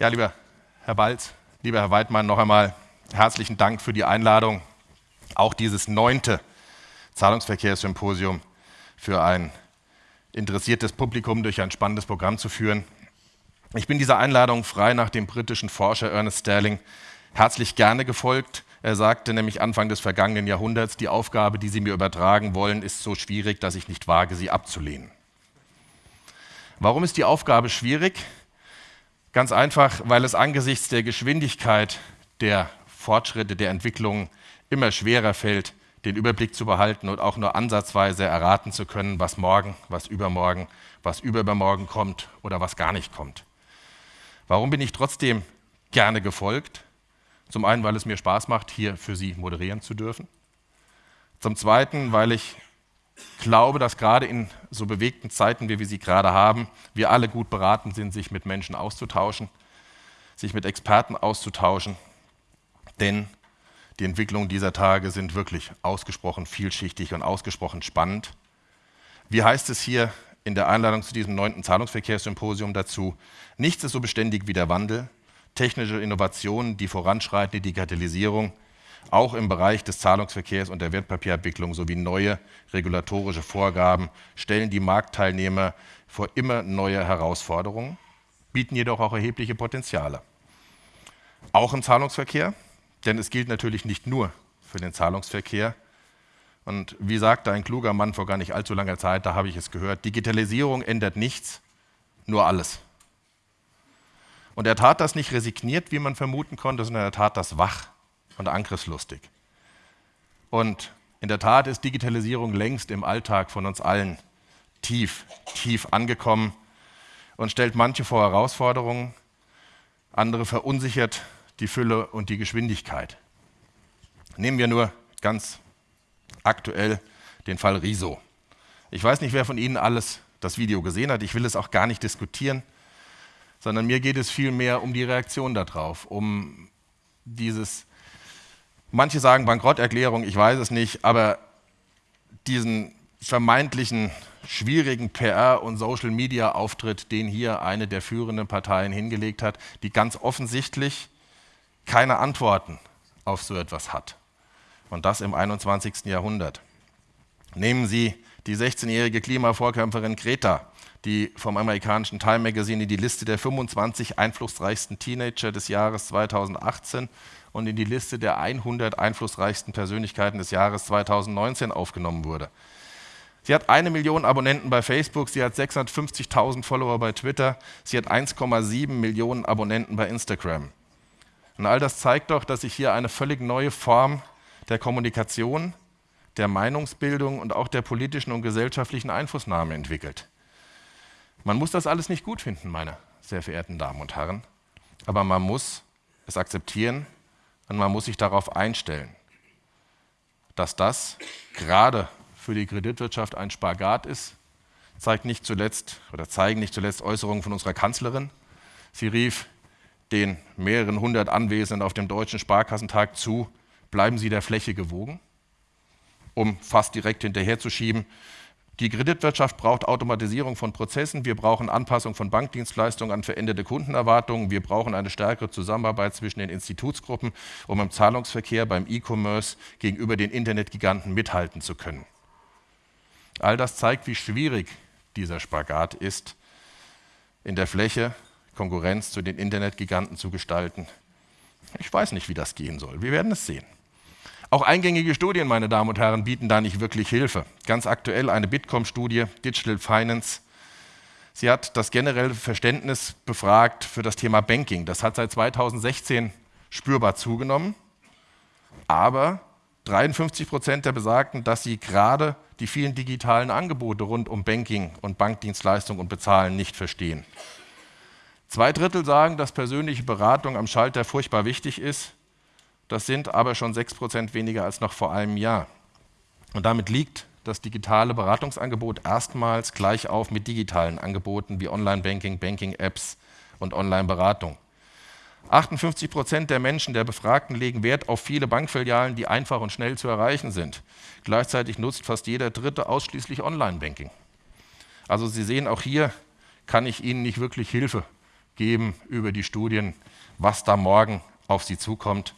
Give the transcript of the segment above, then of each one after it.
Ja, lieber Herr Balz, lieber Herr Weidmann, noch einmal herzlichen Dank für die Einladung, auch dieses neunte Zahlungsverkehrssymposium für ein interessiertes Publikum durch ein spannendes Programm zu führen. Ich bin dieser Einladung frei nach dem britischen Forscher Ernest Sterling herzlich gerne gefolgt. Er sagte nämlich Anfang des vergangenen Jahrhunderts, die Aufgabe, die Sie mir übertragen wollen, ist so schwierig, dass ich nicht wage, sie abzulehnen. Warum ist die Aufgabe schwierig? Ganz einfach, weil es angesichts der Geschwindigkeit der Fortschritte, der Entwicklung immer schwerer fällt, den Überblick zu behalten und auch nur ansatzweise erraten zu können, was morgen, was übermorgen, was übermorgen kommt oder was gar nicht kommt. Warum bin ich trotzdem gerne gefolgt? Zum einen, weil es mir Spaß macht, hier für Sie moderieren zu dürfen. Zum zweiten, weil ich glaube, dass gerade in so bewegten Zeiten, wie wir sie gerade haben, wir alle gut beraten sind, sich mit Menschen auszutauschen, sich mit Experten auszutauschen, denn die Entwicklungen dieser Tage sind wirklich ausgesprochen vielschichtig und ausgesprochen spannend. Wie heißt es hier in der Einladung zu diesem neunten Zahlungsverkehrssymposium dazu? Nichts ist so beständig wie der Wandel. Technische Innovationen, die voranschreitende Digitalisierung, auch im Bereich des Zahlungsverkehrs und der Wertpapierabwicklung sowie neue regulatorische Vorgaben stellen die Marktteilnehmer vor immer neue Herausforderungen, bieten jedoch auch erhebliche Potenziale. Auch im Zahlungsverkehr, denn es gilt natürlich nicht nur für den Zahlungsverkehr. Und wie sagte ein kluger Mann vor gar nicht allzu langer Zeit, da habe ich es gehört, Digitalisierung ändert nichts, nur alles. Und er tat das nicht resigniert, wie man vermuten konnte, sondern er tat das wach und angriffslustig. Und in der Tat ist Digitalisierung längst im Alltag von uns allen tief, tief angekommen und stellt manche vor Herausforderungen, andere verunsichert die Fülle und die Geschwindigkeit. Nehmen wir nur ganz aktuell den Fall Riso. Ich weiß nicht, wer von Ihnen alles das Video gesehen hat. Ich will es auch gar nicht diskutieren, sondern mir geht es vielmehr um die Reaktion darauf, um dieses, manche sagen Bankrotterklärung, ich weiß es nicht, aber diesen vermeintlichen schwierigen PR- und Social-Media-Auftritt, den hier eine der führenden Parteien hingelegt hat, die ganz offensichtlich keine Antworten auf so etwas hat. Und das im 21. Jahrhundert. Nehmen Sie die 16-jährige Klimavorkämpferin Greta, die vom amerikanischen Time Magazine in die Liste der 25 einflussreichsten Teenager des Jahres 2018 und in die Liste der 100 einflussreichsten Persönlichkeiten des Jahres 2019 aufgenommen wurde. Sie hat eine Million Abonnenten bei Facebook, sie hat 650.000 Follower bei Twitter, sie hat 1,7 Millionen Abonnenten bei Instagram. Und all das zeigt doch, dass sich hier eine völlig neue Form der Kommunikation, der Meinungsbildung und auch der politischen und gesellschaftlichen Einflussnahme entwickelt. Man muss das alles nicht gut finden, meine sehr verehrten Damen und Herren, aber man muss es akzeptieren und man muss sich darauf einstellen, dass das gerade für die Kreditwirtschaft ein Spagat ist, zeigt nicht zuletzt oder zeigen nicht zuletzt Äußerungen von unserer Kanzlerin. Sie rief den mehreren hundert Anwesenden auf dem Deutschen Sparkassentag zu, bleiben Sie der Fläche gewogen, um fast direkt hinterherzuschieben. Die Kreditwirtschaft braucht Automatisierung von Prozessen, wir brauchen Anpassung von Bankdienstleistungen an veränderte Kundenerwartungen, wir brauchen eine stärkere Zusammenarbeit zwischen den Institutsgruppen, um im Zahlungsverkehr, beim E-Commerce gegenüber den Internetgiganten mithalten zu können. All das zeigt, wie schwierig dieser Spagat ist, in der Fläche Konkurrenz zu den Internetgiganten zu gestalten. Ich weiß nicht, wie das gehen soll. Wir werden es sehen. Auch eingängige Studien, meine Damen und Herren, bieten da nicht wirklich Hilfe. Ganz aktuell eine Bitkom-Studie, Digital Finance. Sie hat das generelle Verständnis befragt für das Thema Banking. Das hat seit 2016 spürbar zugenommen. Aber 53 Prozent der Besagten, dass sie gerade die vielen digitalen Angebote rund um Banking und Bankdienstleistung und Bezahlen nicht verstehen. Zwei Drittel sagen, dass persönliche Beratung am Schalter furchtbar wichtig ist. Das sind aber schon sechs Prozent weniger als noch vor einem Jahr. Und damit liegt das digitale Beratungsangebot erstmals gleich auf mit digitalen Angeboten wie Online-Banking, Banking-Apps und Online-Beratung. 58 Prozent der Menschen, der Befragten, legen Wert auf viele Bankfilialen, die einfach und schnell zu erreichen sind. Gleichzeitig nutzt fast jeder Dritte ausschließlich Online-Banking. Also Sie sehen, auch hier kann ich Ihnen nicht wirklich Hilfe geben über die Studien, was da morgen auf Sie zukommt.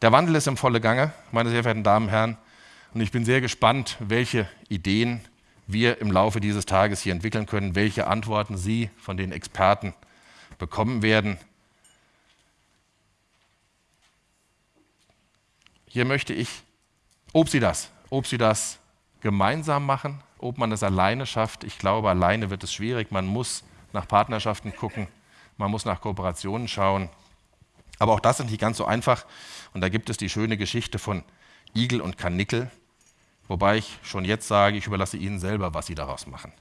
Der Wandel ist im volle Gange, meine sehr verehrten Damen und Herren, und ich bin sehr gespannt, welche Ideen wir im Laufe dieses Tages hier entwickeln können, welche Antworten Sie von den Experten bekommen werden. Hier möchte ich, ob Sie das, ob Sie das gemeinsam machen, ob man das alleine schafft. Ich glaube, alleine wird es schwierig. Man muss nach Partnerschaften gucken, man muss nach Kooperationen schauen. Aber auch das ist nicht ganz so einfach. Und da gibt es die schöne Geschichte von Igel und Kanickel, wobei ich schon jetzt sage, ich überlasse Ihnen selber, was Sie daraus machen.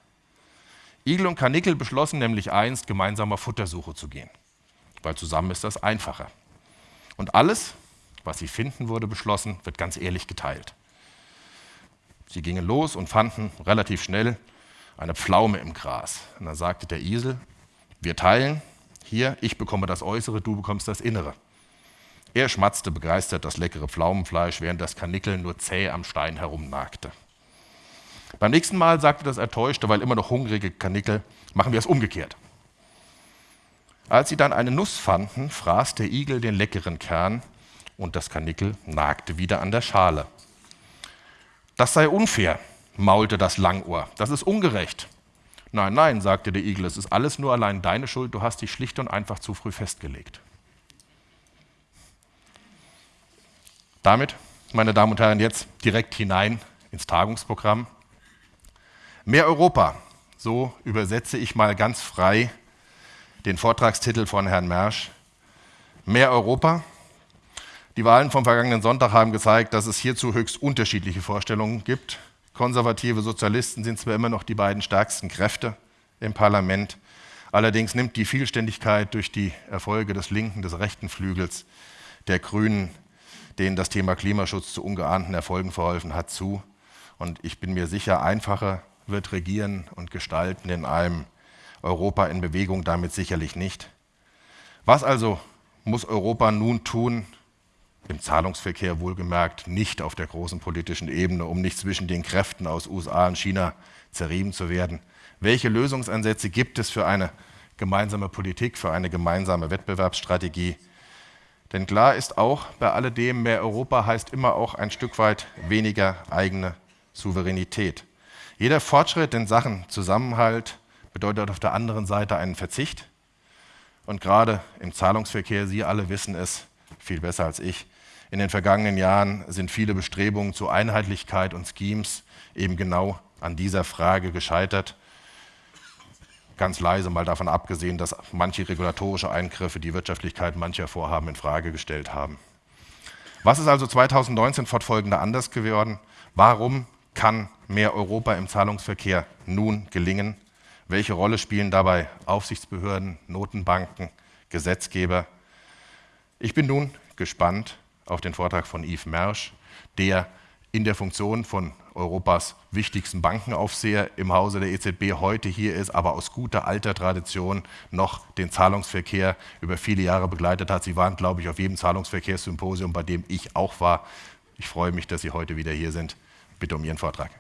Igel und Kanickel beschlossen nämlich einst, gemeinsam auf Futtersuche zu gehen, weil zusammen ist das einfacher. Und alles, was sie finden, wurde beschlossen, wird ganz ehrlich geteilt. Sie gingen los und fanden relativ schnell eine Pflaume im Gras. Und dann sagte der Isel, wir teilen, hier, ich bekomme das Äußere, du bekommst das Innere. Er schmatzte begeistert das leckere Pflaumenfleisch, während das Kanickel nur zäh am Stein herumnagte. Beim nächsten Mal sagte das Ertäuschte, weil immer noch hungrige Kanickel, machen wir es umgekehrt. Als sie dann eine Nuss fanden, fraß der Igel den leckeren Kern und das Kanickel nagte wieder an der Schale. Das sei unfair, maulte das Langohr. Das ist ungerecht. Nein, nein, sagte der Igel, es ist alles nur allein deine Schuld, du hast dich schlicht und einfach zu früh festgelegt. Damit, meine Damen und Herren, jetzt direkt hinein ins Tagungsprogramm. Mehr Europa, so übersetze ich mal ganz frei den Vortragstitel von Herrn Mersch. Mehr Europa, die Wahlen vom vergangenen Sonntag haben gezeigt, dass es hierzu höchst unterschiedliche Vorstellungen gibt. Konservative Sozialisten sind zwar immer noch die beiden stärksten Kräfte im Parlament, allerdings nimmt die Vielständigkeit durch die Erfolge des linken, des rechten Flügels der Grünen, denen das Thema Klimaschutz zu ungeahnten Erfolgen verholfen hat, zu. Und ich bin mir sicher, einfacher wird Regieren und Gestalten in einem Europa in Bewegung damit sicherlich nicht. Was also muss Europa nun tun, im Zahlungsverkehr wohlgemerkt nicht auf der großen politischen Ebene, um nicht zwischen den Kräften aus USA und China zerrieben zu werden. Welche Lösungsansätze gibt es für eine gemeinsame Politik, für eine gemeinsame Wettbewerbsstrategie? Denn klar ist auch, bei alledem, mehr Europa heißt immer auch ein Stück weit weniger eigene Souveränität. Jeder Fortschritt in Sachen Zusammenhalt bedeutet auf der anderen Seite einen Verzicht. Und gerade im Zahlungsverkehr, Sie alle wissen es viel besser als ich, in den vergangenen Jahren sind viele Bestrebungen zur Einheitlichkeit und Schemes eben genau an dieser Frage gescheitert. Ganz leise mal davon abgesehen, dass manche regulatorische Eingriffe die Wirtschaftlichkeit mancher Vorhaben in Frage gestellt haben. Was ist also 2019 fortfolgende anders geworden? Warum kann mehr Europa im Zahlungsverkehr nun gelingen? Welche Rolle spielen dabei Aufsichtsbehörden, Notenbanken, Gesetzgeber? Ich bin nun gespannt, auf den Vortrag von Yves Mersch, der in der Funktion von Europas wichtigsten Bankenaufseher im Hause der EZB heute hier ist, aber aus guter alter Tradition noch den Zahlungsverkehr über viele Jahre begleitet hat. Sie waren, glaube ich, auf jedem Zahlungsverkehrssymposium, bei dem ich auch war. Ich freue mich, dass Sie heute wieder hier sind. Bitte um Ihren Vortrag.